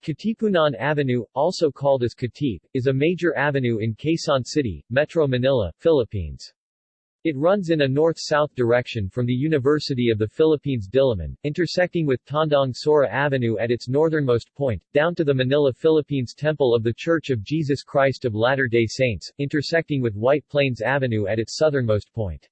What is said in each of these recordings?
Katipunan Avenue, also called as Katip, is a major avenue in Quezon City, Metro Manila, Philippines. It runs in a north-south direction from the University of the Philippines Diliman, intersecting with Tandang Sora Avenue at its northernmost point, down to the Manila Philippines Temple of the Church of Jesus Christ of Latter-day Saints, intersecting with White Plains Avenue at its southernmost point.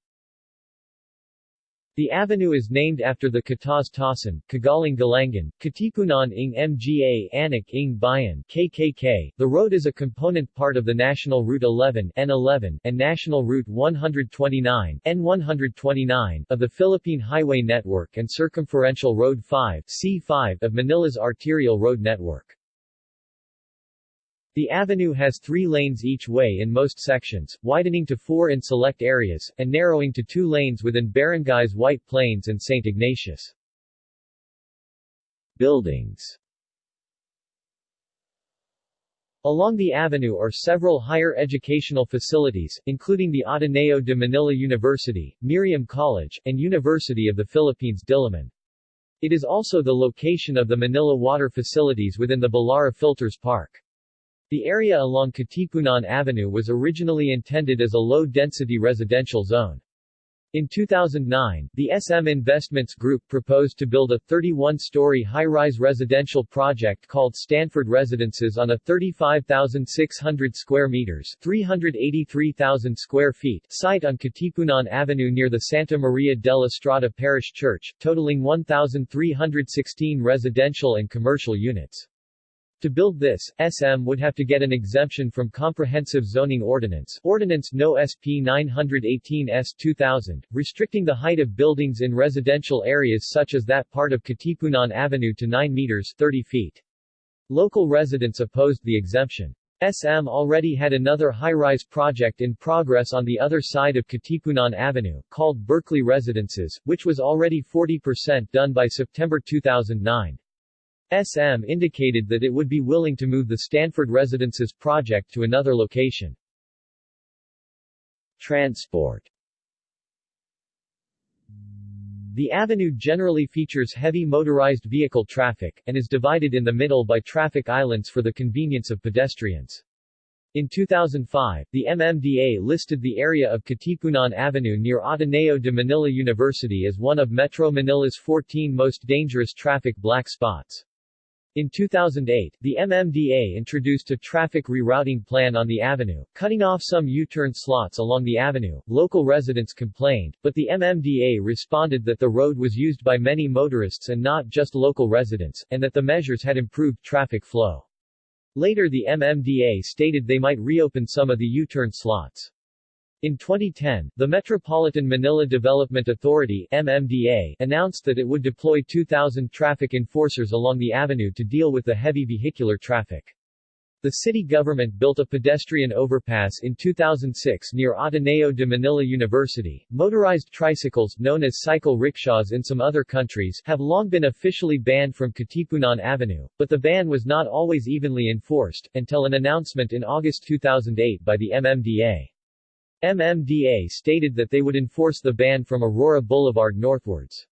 The avenue is named after the Kataastaasan, Kagaling Galangan, Katipunan ng Mga Anak ng Bayan KKK. The road is a component part of the National Route 11 N11 and National Route 129 N129 of the Philippine Highway Network and Circumferential Road 5 C5 of Manila's arterial road network. The avenue has three lanes each way in most sections, widening to four in select areas, and narrowing to two lanes within barangays White Plains and St. Ignatius. Buildings Along the avenue are several higher educational facilities, including the Ateneo de Manila University, Miriam College, and University of the Philippines Diliman. It is also the location of the Manila water facilities within the Balara Filters Park. The area along Katipunan Avenue was originally intended as a low-density residential zone. In 2009, the SM Investments Group proposed to build a 31-story high-rise residential project called Stanford Residences on a 35,600 square meters 383,000 square feet site on Katipunan Avenue near the Santa Maria della Strada Parish Church, totaling 1,316 residential and commercial units. To build this, SM would have to get an exemption from Comprehensive Zoning Ordinance Ordinance No. SP 918-S 2000, restricting the height of buildings in residential areas such as that part of Katipunan Avenue to 9 meters 30 feet. Local residents opposed the exemption. SM already had another high-rise project in progress on the other side of Katipunan Avenue, called Berkeley Residences, which was already 40% done by September 2009. SM indicated that it would be willing to move the Stanford Residences project to another location. Transport The avenue generally features heavy motorized vehicle traffic, and is divided in the middle by traffic islands for the convenience of pedestrians. In 2005, the MMDA listed the area of Katipunan Avenue near Ateneo de Manila University as one of Metro Manila's 14 most dangerous traffic black spots. In 2008, the MMDA introduced a traffic rerouting plan on the avenue, cutting off some U-turn slots along the avenue. Local residents complained, but the MMDA responded that the road was used by many motorists and not just local residents, and that the measures had improved traffic flow. Later the MMDA stated they might reopen some of the U-turn slots. In 2010, the Metropolitan Manila Development Authority MMDA announced that it would deploy 2,000 traffic enforcers along the avenue to deal with the heavy vehicular traffic. The city government built a pedestrian overpass in 2006 near Ateneo de Manila University. Motorized tricycles, known as cycle rickshaws in some other countries, have long been officially banned from Katipunan Avenue, but the ban was not always evenly enforced, until an announcement in August 2008 by the MMDA. MMDA stated that they would enforce the ban from Aurora Boulevard northwards.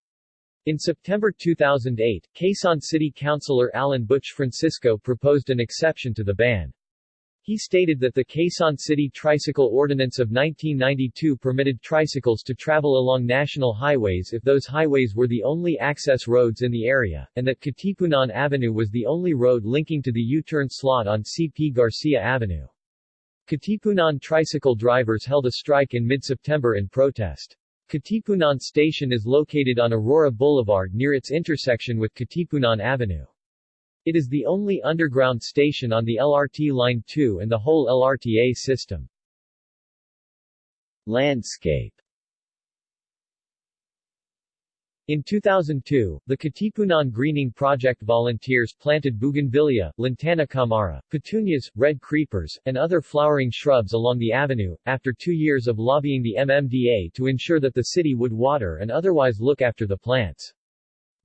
In September 2008, Quezon City Councilor Alan Butch Francisco proposed an exception to the ban. He stated that the Quezon City Tricycle Ordinance of 1992 permitted tricycles to travel along national highways if those highways were the only access roads in the area, and that Katipunan Avenue was the only road linking to the U-turn slot on C.P. Garcia Avenue. Katipunan tricycle drivers held a strike in mid-September in protest. Katipunan Station is located on Aurora Boulevard near its intersection with Katipunan Avenue. It is the only underground station on the LRT Line 2 and the whole LRTA system. Landscape in 2002, the Katipunan Greening Project volunteers planted bougainvillea, lantana camara, petunias, red creepers, and other flowering shrubs along the avenue, after two years of lobbying the MMDA to ensure that the city would water and otherwise look after the plants.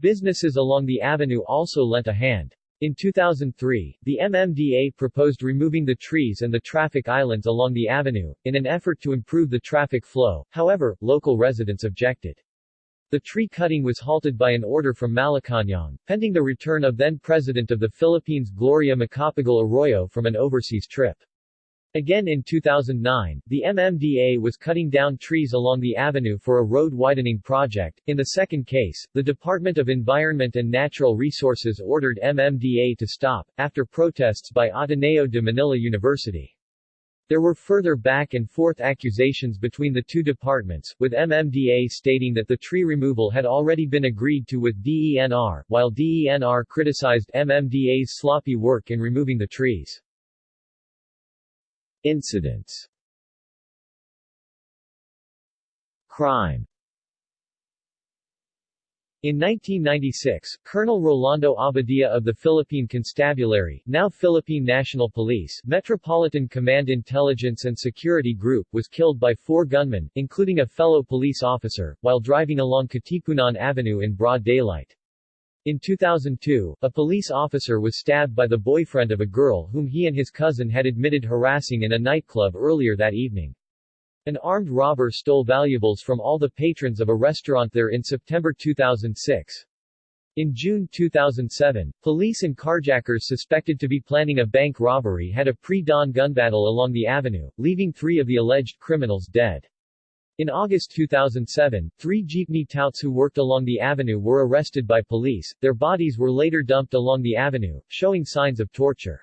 Businesses along the avenue also lent a hand. In 2003, the MMDA proposed removing the trees and the traffic islands along the avenue, in an effort to improve the traffic flow, however, local residents objected. The tree cutting was halted by an order from Malacañang, pending the return of then-President of the Philippines Gloria Macapagal Arroyo from an overseas trip. Again in 2009, the MMDA was cutting down trees along the avenue for a road widening project. In the second case, the Department of Environment and Natural Resources ordered MMDA to stop, after protests by Ateneo de Manila University. There were further back and forth accusations between the two departments, with MMDA stating that the tree removal had already been agreed to with DENR, while DENR criticized MMDA's sloppy work in removing the trees. Incidents Crime in 1996, Colonel Rolando Abadia of the Philippine Constabulary, now Philippine National Police, Metropolitan Command Intelligence and Security Group was killed by four gunmen, including a fellow police officer, while driving along Katipunan Avenue in broad daylight. In 2002, a police officer was stabbed by the boyfriend of a girl whom he and his cousin had admitted harassing in a nightclub earlier that evening. An armed robber stole valuables from all the patrons of a restaurant there in September 2006. In June 2007, police and carjackers suspected to be planning a bank robbery had a pre-dawn gun battle along the avenue, leaving three of the alleged criminals dead. In August 2007, three jeepney touts who worked along the avenue were arrested by police, their bodies were later dumped along the avenue, showing signs of torture.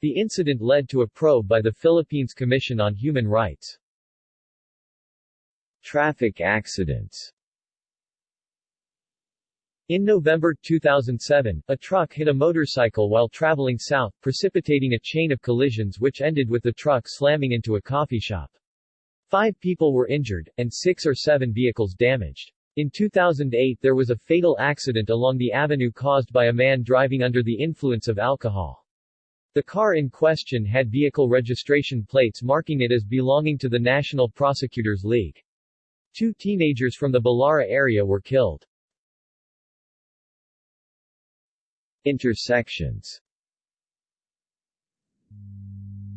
The incident led to a probe by the Philippines Commission on Human Rights. Traffic accidents in November 2007, a truck hit a motorcycle while traveling south, precipitating a chain of collisions which ended with the truck slamming into a coffee shop. Five people were injured, and six or seven vehicles damaged. In 2008 there was a fatal accident along the avenue caused by a man driving under the influence of alcohol. The car in question had vehicle registration plates marking it as belonging to the National Prosecutors League. Two teenagers from the Balara area were killed. Intersections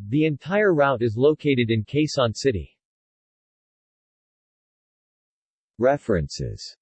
The entire route is located in Quezon City. References